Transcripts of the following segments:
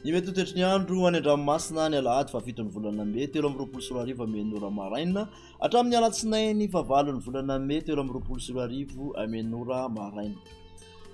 Ny mety ho toetry ny andro any an-dranomasina ny alahady fahafiton'ny volana mey telo amby roapolo sy roa arivo amin'ny ora maraina hatramin'ny alatsinainy fahavalon'ny volana mey telo amby roapolo sy roa arivo amin'ny ora maraina.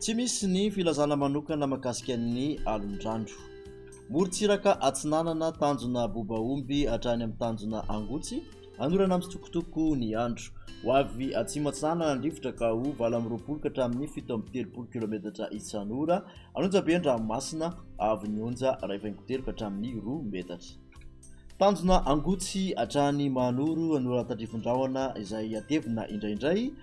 Tsy misy ny filazana manokana makasika ny alondrandro. Morontsiraka atsinanana tanjona bobaomby hatrany amin'ny tanjona angotsy. Hanorana mitsokotoko ny andro. Ho avy atsimo atsinanana ny rivotra ka ho valo amby roapolo ka hatramin'ny fito amby telopolo kilaometatra isan'ora. Hanonja be ny ranomasina, avy ny onja iray faingo telo ka hatramin'ny roa metatra. Tanjona angotsy hatrany Mahanoro, An'Ora Tandrifin-drahona izay hatevina indraindray.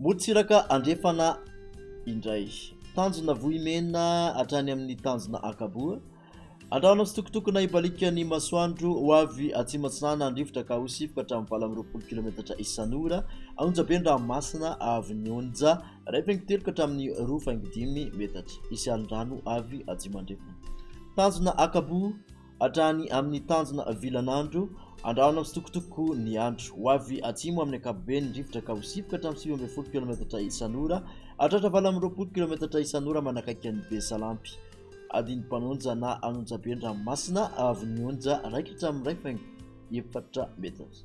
Morontsiraka andrefana indray. Tanjona Vohimena hatrany amin'ny tanjona Ankaboa. Andrahona tsitokotokona ibaliaka ny masoandro ho avy atsimo atsinanana ny rivotra ka ho sipoka hatramin'ny valo amby roapolo kilometatra isan'ora. An'onja be ny ranomasina avy ny onja iray faingo telo ka hatramin'ny roa faingo dimy metatra. Hisy alin-drano avy atsimo andrefana. Tanjona Ankaboa. Hatrany amin'ny tanjona vilan'andro, andrahona mitsitokotoko ny andro. Ho avy atsimo amin'ny ankapobeny ny rivotra ka ho sipoka hatramin'ny sivy ambin'ny folo kilaometatra isan'ora hatratra valo amby roapolo kilaometatra isan'ora manakaiky an'i Besalampy. Adin'ny mpanonja na anonjabe ny ranomasina avy ny onja raikitra amin'ny iray faingo efatra metatra.